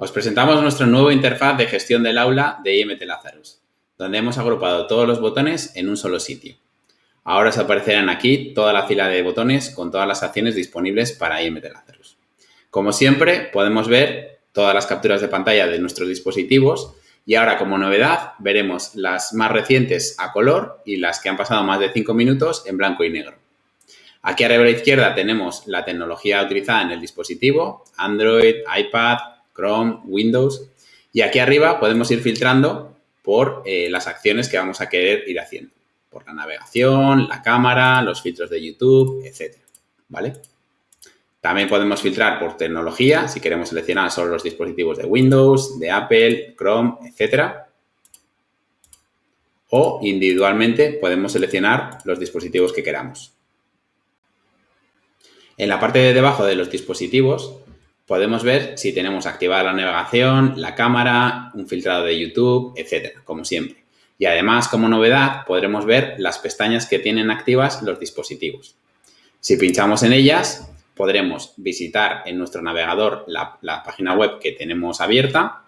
Os presentamos nuestro nuevo interfaz de gestión del aula de IMT Lazarus, donde hemos agrupado todos los botones en un solo sitio. Ahora os aparecerán aquí toda la fila de botones con todas las acciones disponibles para IMT Lazarus. Como siempre, podemos ver todas las capturas de pantalla de nuestros dispositivos y ahora, como novedad, veremos las más recientes a color y las que han pasado más de 5 minutos en blanco y negro. Aquí arriba a la izquierda tenemos la tecnología utilizada en el dispositivo, Android, iPad, Chrome, Windows. Y aquí arriba podemos ir filtrando por eh, las acciones que vamos a querer ir haciendo. Por la navegación, la cámara, los filtros de YouTube, etc. ¿Vale? También podemos filtrar por tecnología, si queremos seleccionar solo los dispositivos de Windows, de Apple, Chrome, etc. O individualmente podemos seleccionar los dispositivos que queramos. En la parte de debajo de los dispositivos podemos ver si tenemos activada la navegación, la cámara, un filtrado de YouTube, etcétera, como siempre. Y además, como novedad, podremos ver las pestañas que tienen activas los dispositivos. Si pinchamos en ellas, podremos visitar en nuestro navegador la, la página web que tenemos abierta,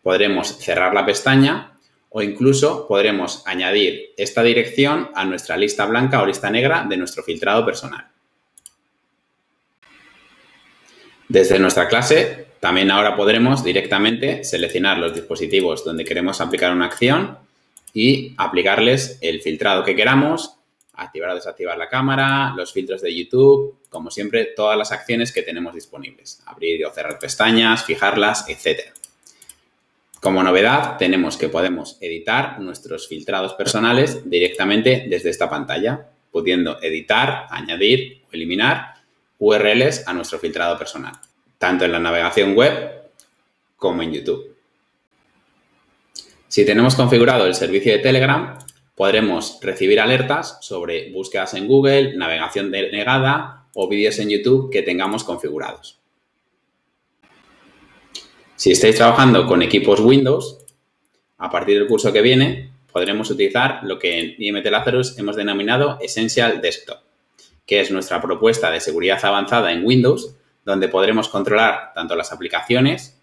podremos cerrar la pestaña o incluso podremos añadir esta dirección a nuestra lista blanca o lista negra de nuestro filtrado personal. Desde nuestra clase, también ahora podremos directamente seleccionar los dispositivos donde queremos aplicar una acción y aplicarles el filtrado que queramos, activar o desactivar la cámara, los filtros de YouTube, como siempre, todas las acciones que tenemos disponibles. Abrir o cerrar pestañas, fijarlas, etc. Como novedad, tenemos que podemos editar nuestros filtrados personales directamente desde esta pantalla, pudiendo editar, añadir o eliminar URLs a nuestro filtrado personal, tanto en la navegación web como en YouTube. Si tenemos configurado el servicio de Telegram, podremos recibir alertas sobre búsquedas en Google, navegación denegada o vídeos en YouTube que tengamos configurados. Si estáis trabajando con equipos Windows, a partir del curso que viene podremos utilizar lo que en IMT Lazarus hemos denominado Essential Desktop que es nuestra propuesta de seguridad avanzada en Windows, donde podremos controlar tanto las aplicaciones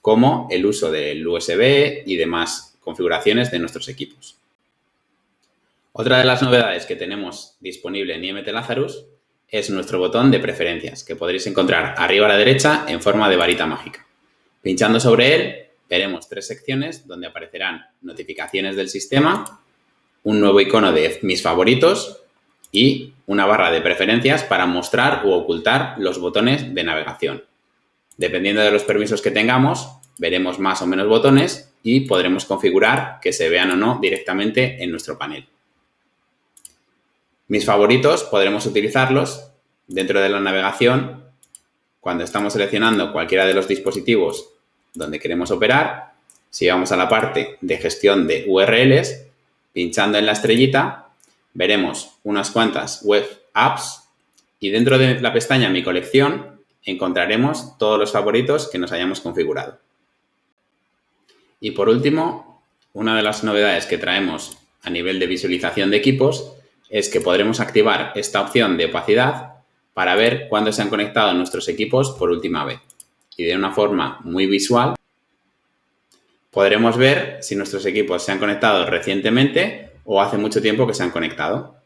como el uso del USB y demás configuraciones de nuestros equipos. Otra de las novedades que tenemos disponible en IMT Lazarus es nuestro botón de preferencias, que podréis encontrar arriba a la derecha en forma de varita mágica. Pinchando sobre él, veremos tres secciones donde aparecerán notificaciones del sistema, un nuevo icono de mis favoritos y una barra de preferencias para mostrar u ocultar los botones de navegación. Dependiendo de los permisos que tengamos, veremos más o menos botones y podremos configurar que se vean o no directamente en nuestro panel. Mis favoritos podremos utilizarlos dentro de la navegación cuando estamos seleccionando cualquiera de los dispositivos donde queremos operar. Si vamos a la parte de gestión de URLs, pinchando en la estrellita, veremos unas cuantas web apps y dentro de la pestaña Mi colección encontraremos todos los favoritos que nos hayamos configurado. Y por último, una de las novedades que traemos a nivel de visualización de equipos es que podremos activar esta opción de opacidad para ver cuándo se han conectado nuestros equipos por última vez. Y de una forma muy visual podremos ver si nuestros equipos se han conectado recientemente o hace mucho tiempo que se han conectado.